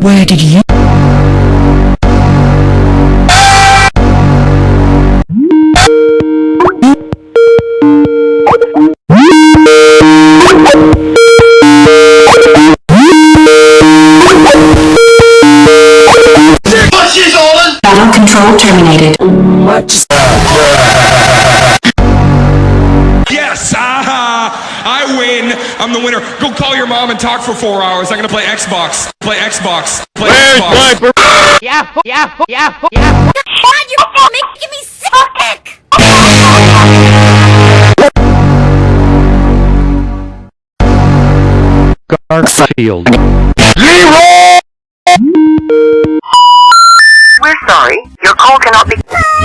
Where did you... Battle control terminated. Yes! I'm the winner. Go call your mom and talk for four hours. I'm gonna play Xbox. Play Xbox. Play Xbox. Yahoo! Yahoo! Yahoo! Yahoo! God, you're making me sick! Garfield. We're sorry. Your call cannot be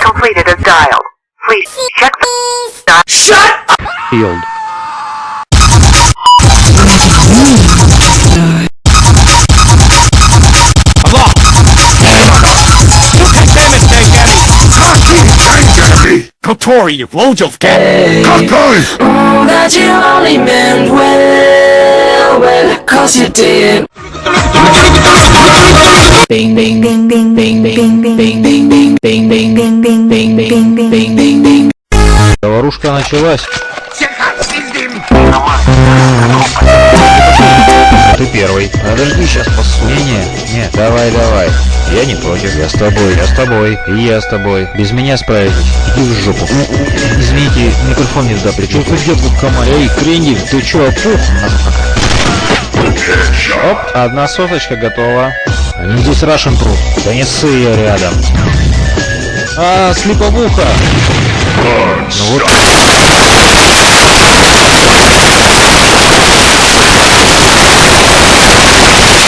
completed as dialed. Please check the... Shut Field. Kotori, Wojów, Kotori! That you only meant well, well, cause you did. Bing bing bing bing bing bing bing bing bing bing bing bing bing bing bing bing bing bing bing Заварушка началась. Первый. Подожди, сейчас посуду. Не, не, давай, давай. Я не против, я с тобой, я с тобой, и я с тобой. Без меня справитесь. Иди в жопу. Извините, микрофон не туда причем. Что ты в комаре? Эй, крендель, ты чё, опух? Оп, одна соточка готова. Они здесь рашен труд. Да не ссы я рядом. А, слеповуха. Ну вот.